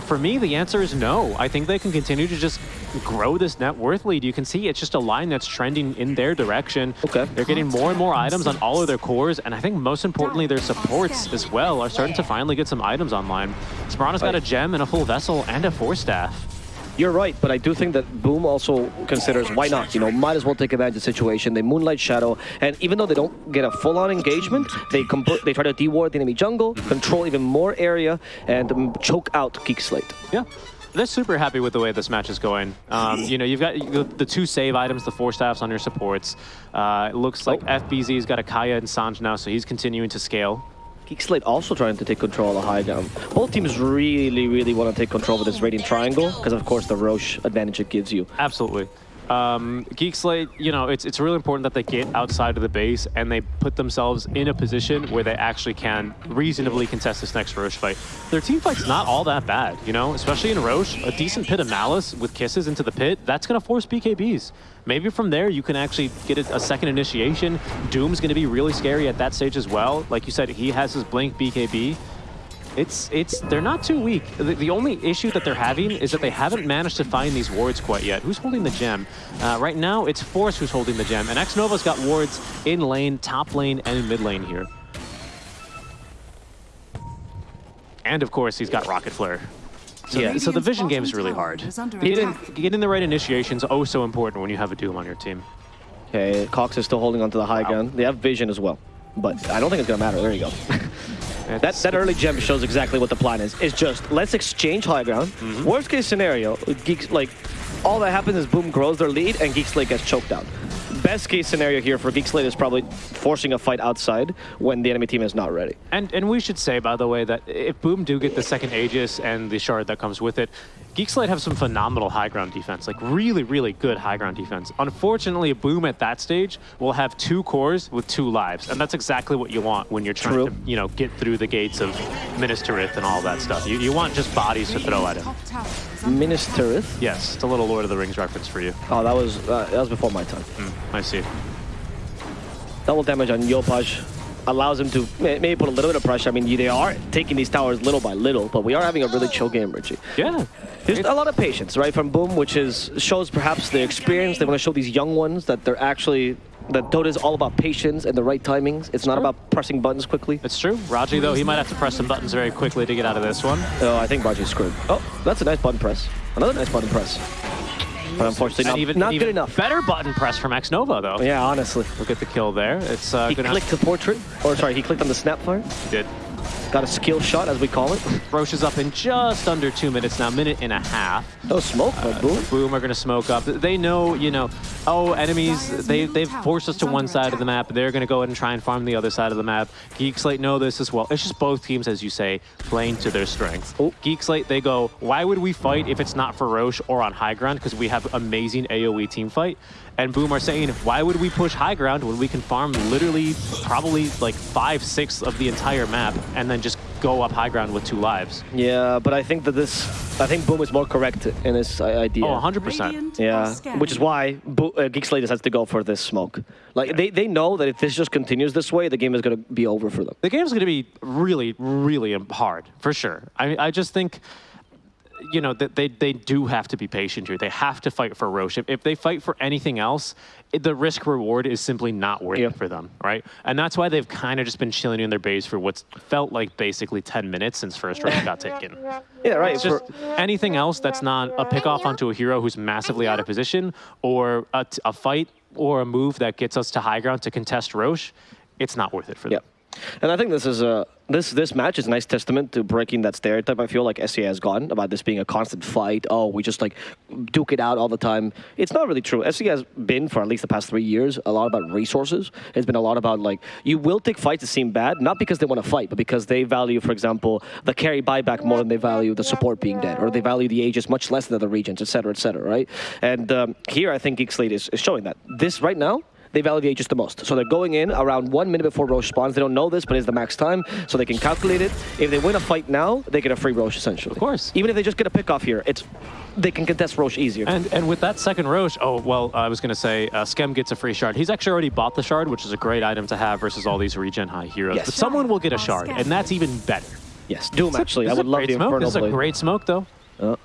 For me, the answer is no. I think they can continue to just grow this net worth lead. You can see it's just a line that's trending in their direction. Okay. They're getting more and more items on all of their cores, and I think most importantly, their supports as well are starting to finally get some items online. Sparana's got a gem and a full vessel and a four staff. You're right, but I do think that Boom also considers why not? You know, might as well take advantage of the situation. They Moonlight Shadow, and even though they don't get a full-on engagement, they they try to deward the enemy jungle, control even more area, and choke out Geek Slate. Yeah. they're super happy with the way this match is going. Um, you know, you've got the, the, two save items, the four staffs on your supports. Uh, it looks like oh. FBZ's got a Kaya and Sange now, so he's continuing to scale. Geekslate also trying to take control of the high ground. Both teams really, really want to take control of this Radiant Triangle, because of course the Rosh advantage it gives you. Absolutely um, Geekslate, you know, it's, it's really important that they get outside of the base and they put themselves in a position where they actually can reasonably contest this next Rosh fight. Their team fight's not all that bad, you know, especially in Rosh. A decent pit of Malice with kisses into the pit, that's going to force BKBs. Maybe from there you can actually get a, a second initiation. Doom's going to be really scary at that stage as well. Like you said, he has his Blink BKB. It's, it's, they're not too weak. The, the, only issue that they're having is that they haven't managed to find these wards quite yet. Who's holding the gem? Uh, right now, it's Force who's holding the gem, and Xnova's got wards in lane, top lane, and mid lane here. And of course, he's got Rocket Flare. So, yeah. so the vision game is really hard. Getting, getting the right initiation is oh so important when you have a Doom on your team. Okay, Cox is still holding onto the high wow. gun. They have vision as well, but I don't think it's going to matter. There you go. That, that early gem shows exactly what the plan is. It's just, let's exchange high ground. Mm -hmm. Worst case scenario, Geeks, like, all that happens is Boom grows their lead and Geeks Geekslate gets choked out. Best case scenario here for Geekslate is probably forcing a fight outside when the enemy team is not ready. And and we should say, by the way, that if Boom do get the second Aegis and the shard that comes with it, Geekslate have some phenomenal high ground defense, like really, really good high ground defense. Unfortunately, Boom at that stage will have two cores with two lives, and that's exactly what you want when you're trying True. to, you know, get through the gates of Minas Tirith and all that stuff. You, you want just bodies to throw at him. Minas Tirith? Yes, it's a little Lord of the Rings reference for you. Oh, that was uh, that was before my time. Mm, I see. Double damage on Yopaj allows him to maybe put a little bit of pressure. I mean, they are taking these towers little by little, but we are having a really chill game, Richie. Yeah. There's a lot of patience, right, from Boom, which is shows perhaps the experience. They want to show these young ones that they're actually that Dota is all about patience and the right timings. It's not about pressing buttons quickly. It's true. Raji, though, he might have to press some buttons very quickly to get out of this one. Oh, I think Raji's screwed. Oh, that's a nice button press. Another nice button press. But unfortunately, not, even, not even good enough. Better button press from Xnova, though. Yeah, honestly. Look at the kill there. It's uh, He clicked the portrait, or sorry, he clicked on the snapfire. He did. Got a skill shot, as we call it. Rosh is up in just under two minutes now, minute and a half. No smoke, uh, Boom. Boom are going to smoke up. They know, you know, oh, enemies, they, they've forced us to one side of the map. They're going to go ahead and try and farm the other side of the map. Geekslate know this as well. It's just both teams, as you say, playing to their strengths. Oh. Geekslate, they go, why would we fight if it's not for Rosh or on high ground? Because we have amazing AoE team fight. And Boom are saying, why would we push high ground when we can farm literally probably like five, six of the entire map and then go up high ground with two lives. Yeah, but I think that this, I think Boom is more correct in this idea. Oh, 100%. Yeah, which is why Bo uh, Geekslate decides to go for this smoke. Like, yeah. they, they know that if this just continues this way, the game is going to be over for them. The game is going to be really, really hard, for sure. I, I just think you know, they, they do have to be patient here. They have to fight for Rosh. If, if they fight for anything else, it, the risk reward is simply not worth yeah. it for them, right? And that's why they've kind of just been chilling in their base for what's felt like basically 10 minutes since first Rosh got taken. Yeah, right. It's just anything else that's not a pick off onto a hero who's massively out of position or a, a fight or a move that gets us to high ground to contest Rosh, it's not worth it for them. And I think this is a this this match is a nice testament to breaking that stereotype. I feel like SEA has gone about this being a constant fight. Oh, we just like duke it out all the time. It's not really true. SEA has been for at least the past three years a lot about resources. It's been a lot about like you will take fights that seem bad, not because they want to fight, but because they value, for example, the carry buyback more than they value the support being dead, or they value the Aegis much less than other regions, etc., cetera, etc. Cetera, right? And um, here, I think Geekslate is, is showing that. This right now they value the Aegis the most. So they're going in around one minute before Rosh spawns. They don't know this, but it's the max time, so they can calculate it. If they win a fight now, they get a free Rosh, essentially. Of course. Even if they just get a pick off here, it's they can contest Rosh easier. And and with that second Rosh, oh, well, I was going to say, uh, Skem gets a free shard. He's actually already bought the shard, which is a great item to have versus all these regen high heroes. Yes. But someone will get a shard, and that's even better. Yes, Doom, actually. I would love the smoke. Infernal This is a great smoke, though. Uh,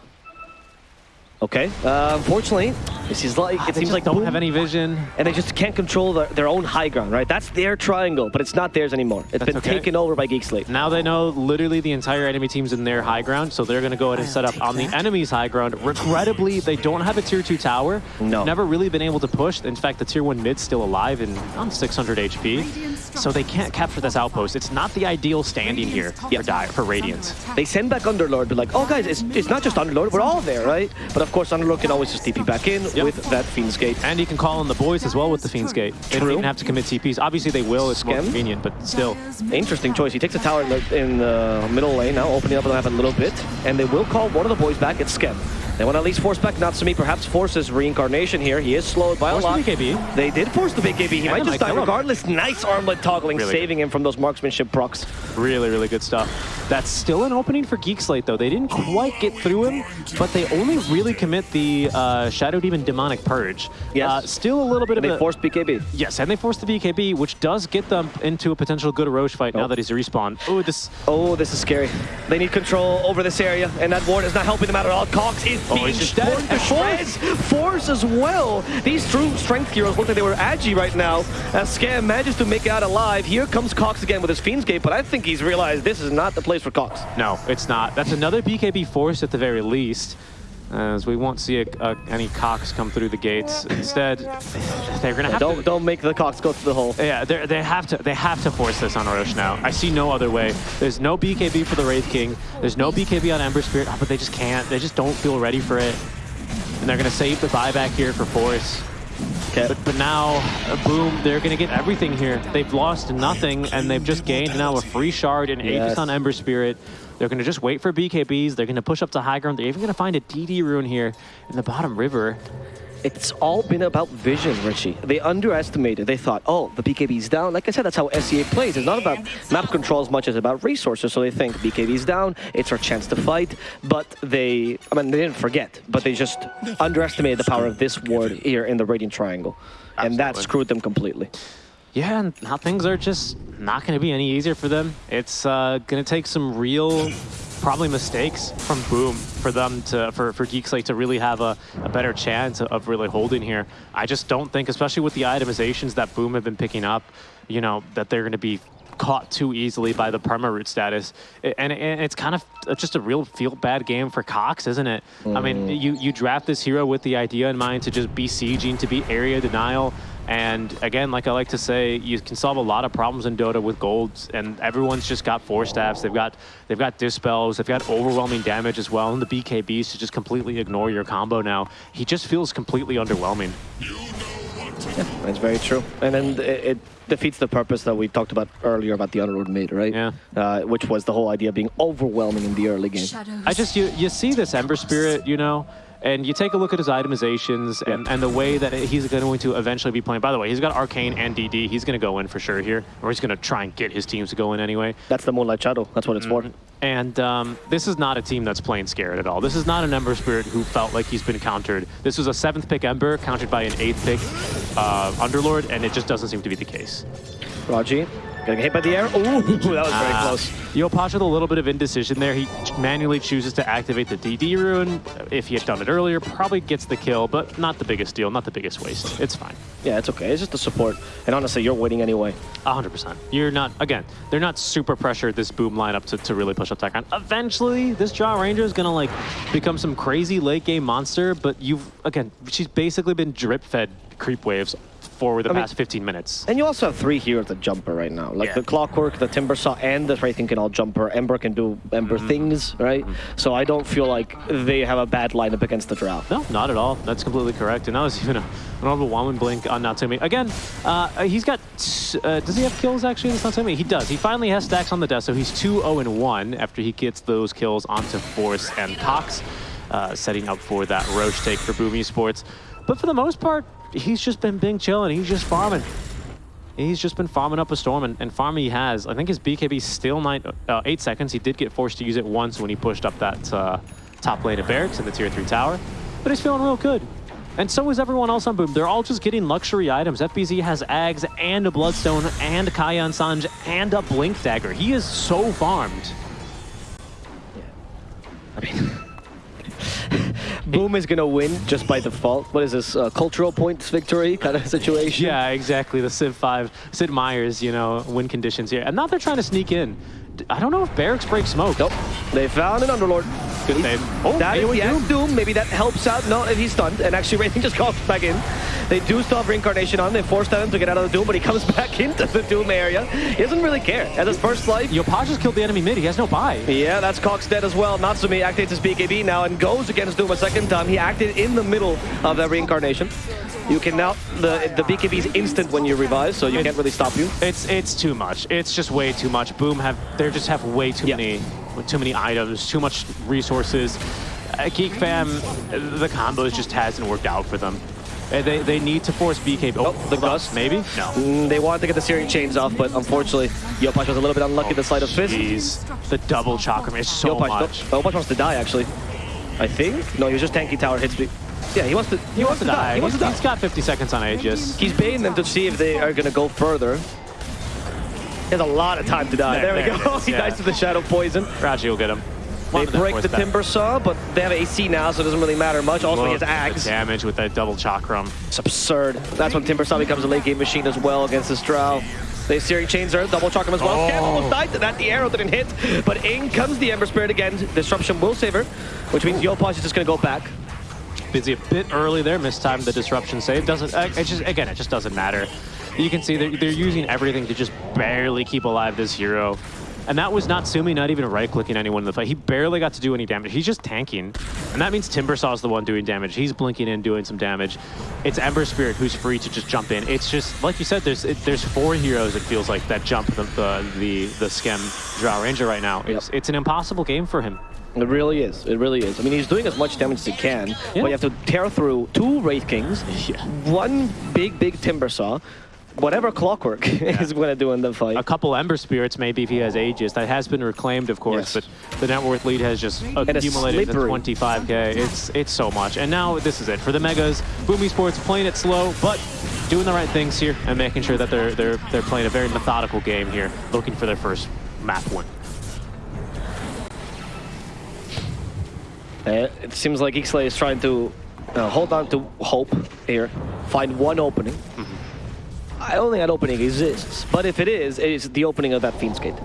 okay. Uh, unfortunately, This is like, ah, it they seems just like don't have any vision. and they just can't control their, their own high ground, right? That's their triangle, but it's not theirs anymore. It's That's been okay. taken over by Geek Slate. Now they know literally the entire enemy team's in their high ground, so they're going to go ahead and set up on the enemy's high ground. Regrettably, they don't have a tier 2 tower. No. Never really been able to push. In fact, the tier 1 mid's still alive and on 600 HP. So they can't capture this outpost. It's not the ideal standing here for, Dire, for Radiant. They send back Underlord, be like, oh guys, it's, it's not just Underlord, we're all there, right? But of course, Underlord can always just TP back in Yep. with that Fiend's Gate. And you can call on the boys as well with the Fiend's Gate. They don't even have to commit TPs. Obviously, they will. It's more convenient, but still. Interesting choice. He takes a tower in the, in the middle lane now, opening up the map a little bit, and they will call one of the boys back. It's Skem. They want to at least force back Natsumi, perhaps force his reincarnation here. He is slowed by Force a the lot. BKB. They did force the big BKB. He And might just die kill him. regardless. Nice armlet toggling, Really saving him from those marksmanship procs. Really, really good stuff. That's still an opening for Geek Slate, though. They didn't quite get through him, but they only really commit the uh, Shadow Demon Demonic Purge. Yes. Uh, still a little bit And of they a... forced BKB. Yes, and they forced the BKB, which does get them into a potential good Rosh fight now Oh. that he's respawned. Oh, this... Oh, this is scary. They need control over this area, and that ward is not helping them out at all. Cox is Oh, being torn dead. to shreds. Force as well. These true strength heroes look like they were agi right now. As Skem manages to make it out alive. Here comes Cox again with his Fiend's Gate, but I think he's realized this is not the place for Cox. No, it's not. That's another BKB force at the very least, as we won't see a, a, any cocks come through the gates. Instead, they're going to have Don't to... don't make the cocks go through the hole. Yeah, they have to they have to force this on Orochi now. I see no other way. There's no BKB for the Wraith King. There's no BKB on Ember Spirit, but they just can't. They just don't feel ready for it. And they're gonna save the buyback here for Force. Okay. But but now, uh, boom, they're gonna get everything here. They've lost nothing, and they've just gained now a free shard and Aegis Yes. on Ember Spirit. They're gonna just wait for BKBs. They're gonna push up to high ground. They're even gonna find a DD rune here in the bottom river. It's all been about vision, Richie. They underestimated. They thought, oh, the BKB's down. Like I said, that's how SEA plays. It's not about map control as much as about resources. So they think BKB's down, it's our chance to fight. But they, I mean, they didn't forget, but they just underestimated the power of this ward here in the Radiant Triangle. And that screwed them completely. Yeah, and now things are just not going to be any easier for them. It's uh, going to take some real, probably mistakes from Boom for them to, for, for Geek Slate to really have a, a better chance of really holding here. I just don't think, especially with the itemizations that Boom have been picking up, you know, that they're going to be caught too easily by the perma root status. And, and it's kind of just a real feel bad game for Cox, isn't it? I mean, you, you draft this hero with the idea in mind to just be sieging, to be area denial. And again, like I like to say, you can solve a lot of problems in Dota with golds, and everyone's just got Force Staffs. They've got they've got dispels. They've got overwhelming damage as well, and the BKBs to just completely ignore your combo now. He just feels completely underwhelming. That's very true. And then it, it defeats the purpose that we talked about earlier about the Underlord mid, right? Yeah. Uh, which was the whole idea of being overwhelming in the early game. I just you you see this Ember Spirit, you know, and you take a look at his itemizations and, and the way that he's going to eventually be playing. By the way, he's got Arcane and DD. He's going to go in for sure here, or he's going to try and get his teams to go in anyway. That's the Moonlight Shadow. That's what it's for. And um, this is not a team that's playing scared at all. This is not an Ember Spirit who felt like he's been countered. This was a seventh pick Ember countered by an eighth pick uh, Underlord, and it just doesn't seem to be the case. Raji, getting hit by the air. Ooh, that was very Ah. close. Yopaj with a little bit of indecision there. He manually chooses to activate the DD rune. If he had done it earlier, probably gets the kill, but not the biggest deal, not the biggest waste. It's fine. Yeah, it's okay. It's just the support. And honestly, you're winning anyway. 100%. You're not, again, they're not super pressured this boom lineup to, to really push up that ground. Eventually, this Drow Ranger is going to like become some crazy late game monster, but you've, again, she's basically been drip fed creep waves for the I mean- past 15 minutes. And you also have three here at the jumper right now. Like Yeah. the Clockwork, the Timber Saw, and the Wraith King can all jumper. Ember can do Ember Mm-hmm. things, right? So I don't feel like they have a bad lineup against the Drow. No, not at all. That's completely correct. And that was even a, an overwhelming blink on Natsumi. Again, uh, he's got. Uh, does he have kills actually? It's Natsumi. He does. He finally has stacks on the desk, so he's 2 0 and 1 after he gets those kills onto Force and Cox, uh, setting up for that Rosh take for Boom Esports. But for the most part, he's just been being chilling. He's just farming. He's just been farming up a storm, and, and farming he has. I think his BKB still nine, uh, eight seconds. He did get forced to use it once when he pushed up that uh, top lane of barracks in the tier three tower, but he's feeling real good. And so is everyone else on Boom. They're all just getting luxury items. FBZ has Ags and a Bloodstone and Kaya and Sange and a Blink Dagger. He is so farmed. I mean, Boom is gonna win just by default. What is this? Uh, cultural points victory kind of situation? Yeah, exactly. The Civ 5, Sid Meier's, you know, win conditions here. And now they're trying to sneak in. I don't know if Barracks break smoke. Nope. They found an Underlord. Good save. Oh, that is the Doom. Doom. Maybe that helps out. No, if he's stunned. And actually, Raytheon just comes back in. They do still have Reincarnation on. They forced him to get out of the Doom, but he comes back into the Doom area. He doesn't really care. At his first life, Yopaj just killed the enemy mid. He has no buy. Yeah, that's Cox dead as well. Natsumi activates his BKB now and goes against Doom a second time. He acted in the middle of that reincarnation. You can now, the the BKB is instant when you revive, so you can't really stop you. It's it's too much. It's just way too much. Boom have they just have way too Yeah. many too many items, too much resources. Uh, Geek Fam, the combos just hasn't worked out for them. Uh, They they need to force BK. Oh, Oh, the hold on, Gus. maybe no. Mm, they wanted to get the Searing Chains off, but unfortunately, Yopaj was a little bit unlucky the side of Fist. Jeez, the double chakram is so Yopaj, much. Yopaj wants to die, actually. I think? No, he was just tanky tower hits. Yeah, he wants to, he, wants to die. He wants to He's- die. he's got 50 seconds on Aegis. He's baiting them to see if they are going to go further. He has a lot of time to die. There- There, there we it go. is, he yeah. dies to the Shadow Poison. Raji will get him. They Wanted break the that. Timber Saw, but they have AC now, so it doesn't really matter much. Also, he Look has at the Ags. damage with that double chakram. It's absurd. That's when Timber Saw becomes a late game machine as well against this Drow. They Searing Chains are double chakram as well. Oh. Skem almost died to that. The arrow didn't hit, but in comes the Ember Spirit again. Disruption will save her, which means Yopaj is just going to go back. Busy a bit early there, mistimed the disruption save. Doesn't uh, it just again? It just doesn't matter. You can see they're, they're using everything to just barely keep alive this hero. And that was Natsumi not even right-clicking anyone in the fight. He barely got to do any damage. He's just tanking. And that means Timbersaw's the one doing damage. He's blinking in, doing some damage. It's Ember Spirit who's free to just jump in. It's just, like you said, there's it, there's four heroes, it feels like, that jump the, the, the, the Skem Ranger right now. It's, it's an impossible game for him. It really is. It really is. I mean, he's doing as much damage as he can, Yeah. but you have to tear through two Wraith Kings, Yeah. one big, big Timber Saw, whatever Clockwork is going to do in the fight. a couple Ember Spirits, maybe if he has Aegis. That has been reclaimed, of course, Yes. but the net worth lead has just accumulated to slippery. 25k. It's it's so much. And now this is it for the Megas. Boom Esports playing it slow, but doing the right things here and making sure that they're they're they're playing a very methodical game here, looking for their first map win. Uh, it seems like Ixlay is trying to uh, hold on to hope here, find one opening. I don't think that opening exists, but if it is, it is the opening of that Fiend's Gate.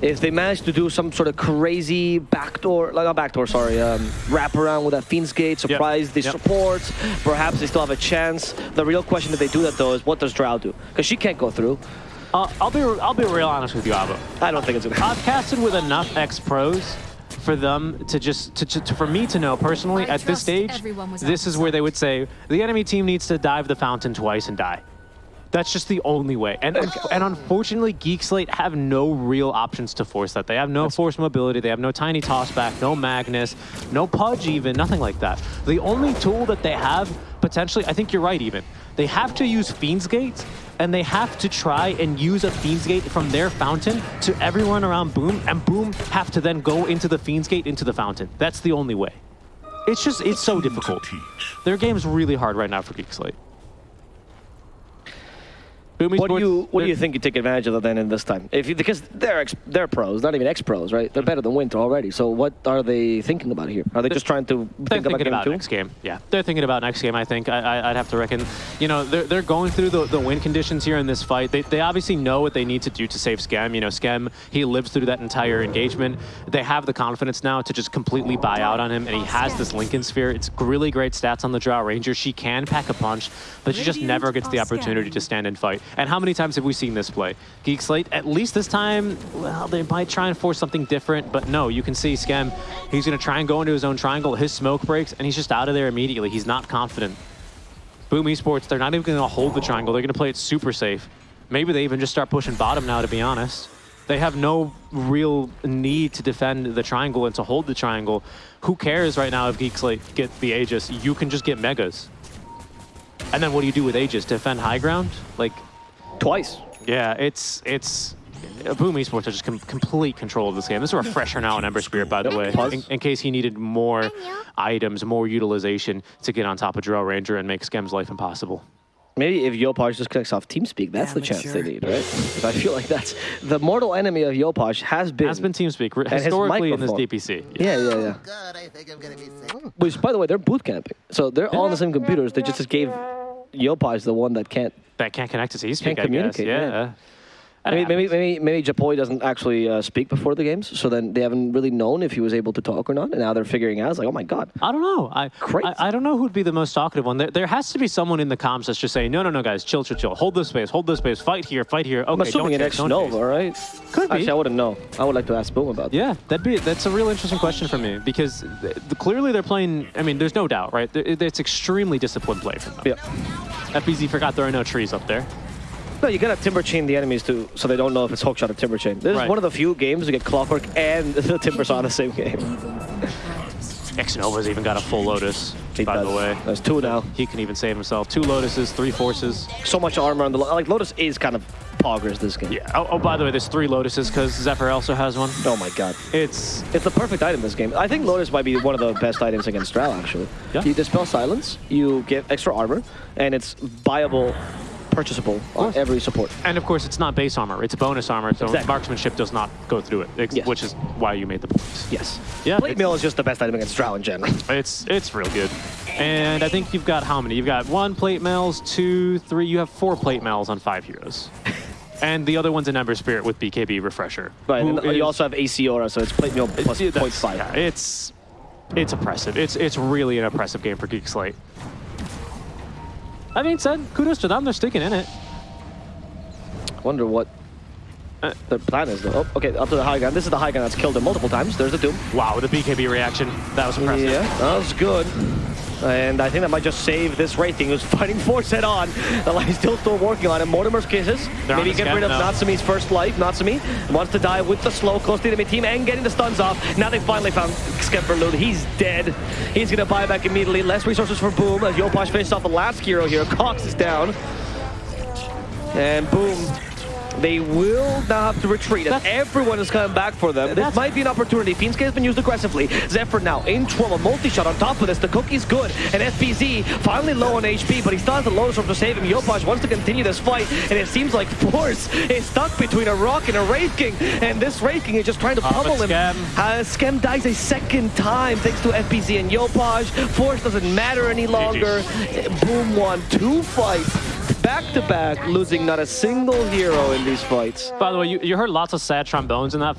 If they manage to do some sort of crazy backdoor, like not backdoor, sorry, um, wrap around with that Fiend's Gate, surprise the Yep. supports, perhaps they still have a chance. The real question if they do that though is what does Drow do? Because she can't go through. Uh, I'll be I'll be real honest with you, Ava. I don't think it's gonna I've casted with enough ex pros for them to just to, to, to- for me to know personally I at this stage was this is where they would say the enemy team needs to dive the fountain twice and die. That's just the only way. And and unfortunately geek slate have no real options to force that. They have no force mobility. They have no tiny tossback no magnus no pudge even nothing like that. The only tool that they have potentially i think you're right even. They have to use fiend's gate and they have to try and use a Fiend's Gate from their fountain to everyone around Boom, and Boom have to then go into the Fiend's Gate into the fountain. That's the only way. It's just, it's so difficult. Their game's really hard right now for Geek Slate. Boom What do you what do you think you take advantage of then in this time? If you, because they're ex, they're pros, not even ex pros, right? They're mm-hmm. better than Winter already. So what are they thinking about here? Are they just trying to think about thinking game about two? next game. Yeah, they're thinking about next game. I think I, I, I'd have to reckon. You know, they're, they're going through the, the win conditions here in this fight. They, they obviously know what they need to do to save Skem. You know, Skem he lives through that entire engagement. They have the confidence now to just completely buy out on him, and he has this Linken's Sphere. It's really great stats on the Drow. Ranger. She can pack a punch, but she just never gets the opportunity to stand and fight. And how many times have we seen this play? Geek Slate, at least this time, well, they might try and force something different, but no, you can see Skem, he's going to try and go into his own triangle. His smoke breaks, and he's just out of there immediately. He's not confident. Boom Esports, they're not even going to hold the triangle. They're going to play it super safe. Maybe they even just start pushing bottom now, to be honest. They have no real need to defend the triangle and to hold the triangle. Who cares right now if Geek Slate get the Aegis? You can just get Megas. And then what do you do with Aegis? Defend high ground? Like, Twice. yeah, it's it's uh, Boom Esports has just com- complete control of this game. This is a refresher now on Ember Spirit, by the way, in, in case he needed more items, more utilization to get on top of Drow Ranger and make Skem's life impossible. Maybe if Yopaj just connects off TeamSpeak, that's the chance they Amateur. need, right? 'Cause I feel like that's the mortal enemy of Yopaj has been. Has been TeamSpeak historically in this. DPC. Yeah, yeah, yeah. Oh, God, I think I'm gonna be sick. Which, by the way, they're boot camping, so they're all on the same computers. They just gave Yopaj the one that can't. That can't connect to TeamSpeak. Can't I communicate, Guess. yeah. Yeah. Maybe, maybe, maybe, maybe Japoy doesn't actually uh, speak before the games, so then they haven't really known if he was able to talk or not. And now they're figuring out. It's like, oh my god, I don't know. I, Crazy. I I don't know who'd be the most talkative one. There, there has to be someone in the comms that's just saying, no, no, no, guys, chill, chill, chill. Hold this space, hold this space. Fight here, fight here. Okay, I'm assuming don't an chase, ex don't Nova, chase. right? Could be. Actually, I wouldn't know. I would like to ask Boom about that. Yeah, that'd be that's a real interesting question for me because th- clearly they're playing. I mean, there's no doubt, right? It's extremely disciplined play from them. Yeah. FBZ forgot there are no trees up there. No, you gotta timber chain the enemies too, so they don't know if it's hookshot or timber chain. This is one of the few games you get Clockwork and the timber saw in the same game. X Nova's even got a full Lotus, He by does. the way. There's two now. He can even save himself. Two Lotuses, three Forces. So much armor on the like Lotus is kind of poggers this game. Yeah. Oh, oh by the way, there's three Lotuses because Zephyr also has one. Oh my god. It's It's the perfect item this game. I think Lotus might be one of the best items against Drow, actually. Yeah. You dispel silence, you get extra armor, and it's viable, purchasable on course. every support. and of course it's not base armor; it's bonus armor. So Exactly. marksmanship does not go through it, ex- Yes. which is why you made the points. Yes. Yeah, Plate mail is just the best item against Drow in general. It's it's real good. And I think you've got how many? You've got one plate mails, two, three. You have four plate mails on five heroes. and the other one's an Ember Spirit with BKB Refresher. Right, who and you also have AC Aura, so it's Plate Mail plus Yeah, that's- 0.5. yeah, it's it's oppressive. It's it's really an oppressive game for Geek Slate. That being said, kudos to them. They're sticking in it. Wonder what Uh, the plan is, though. Oh, okay, up to the high gun. This is the high gun that's killed him multiple times. There's the Doom. Wow, the BKB reaction. That was impressive. Yeah, that was good. And I think that might just save this rating. Who's fighting Force head on. The line still still working on it. Mortimer's kisses. They're Maybe get rid of now. Natsumi's first life. Natsumi wants to die with the slow close to the enemy team and getting the stuns off. Now they finally found Skemperloon. He's dead. He's gonna buy back immediately. Less resources for Boom as Yopaj finishes off the last hero here. Cox is down. And Boom. They will now have to retreat as That's- everyone is coming back for them. This might be an opportunity. Fiend's Gate has been used aggressively. Zephyr now in trouble. Multi-shot on top of this. The cookie's good. And FBZ finally low on HP, but he still has the Lotus Orb to save him. Yopaj wants to continue this fight, and it seems like Force is stuck between a Rock and a Wraith King. And this Wraith King is just trying to Ah, pummel him. Skem- Uh, Skem dies a second time thanks to FBZ and Yopaj. Force doesn't matter any longer. Boom won two fights. Back to back, losing not a single hero in these fights. By the way, you, you heard lots of sad trombones in that